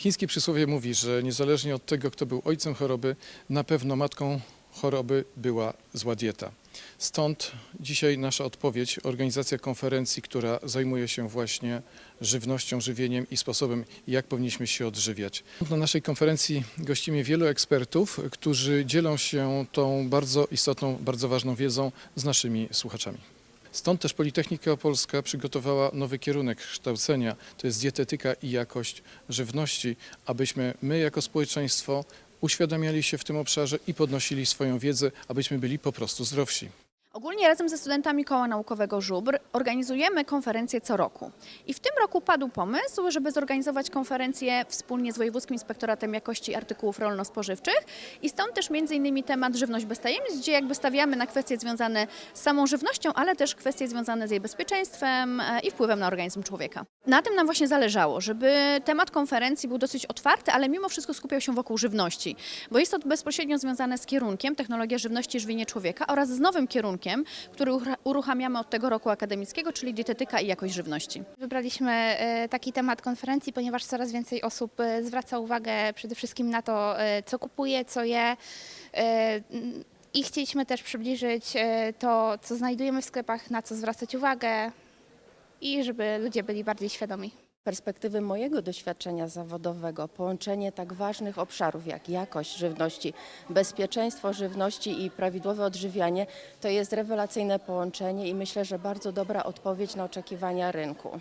Chińskie przysłowie mówi, że niezależnie od tego, kto był ojcem choroby, na pewno matką choroby była zła dieta. Stąd dzisiaj nasza odpowiedź, organizacja konferencji, która zajmuje się właśnie żywnością, żywieniem i sposobem, jak powinniśmy się odżywiać. Na naszej konferencji gościmy wielu ekspertów, którzy dzielą się tą bardzo istotną, bardzo ważną wiedzą z naszymi słuchaczami. Stąd też Politechnika Opolska przygotowała nowy kierunek kształcenia, to jest dietetyka i jakość żywności, abyśmy my jako społeczeństwo uświadamiali się w tym obszarze i podnosili swoją wiedzę, abyśmy byli po prostu zdrowsi. Ogólnie razem ze studentami Koła Naukowego Żubr organizujemy konferencję co roku. I w tym roku padł pomysł, żeby zorganizować konferencję wspólnie z Wojewódzkim Inspektoratem Jakości Artykułów Rolno-Spożywczych i stąd też innymi temat żywność bez tajemnic, gdzie jakby stawiamy na kwestie związane z samą żywnością, ale też kwestie związane z jej bezpieczeństwem e, i wpływem na organizm człowieka. Na tym nam właśnie zależało, żeby temat konferencji był dosyć otwarty, ale mimo wszystko skupiał się wokół żywności, bo jest to bezpośrednio związane z kierunkiem Technologia Żywności i Żywienie Człowieka oraz z nowym kierunkiem, który urucha- uruchamiamy od tego roku akademickiego, czyli dietetyka i jakość żywności. Wybraliśmy e, taki temat konferencji, ponieważ coraz więcej osób e, zwraca uwagę przede wszystkim na to, e, co kupuje, co je. I chcieliśmy też przybliżyć to, co znajdujemy w sklepach, na co zwracać uwagę i żeby ludzie byli bardziej świadomi. Perspektywy mojego doświadczenia zawodowego, połączenie tak ważnych obszarów jak jakość żywności, bezpieczeństwo żywności i prawidłowe odżywianie, to jest rewelacyjne połączenie i myślę, że bardzo dobra odpowiedź na oczekiwania rynku.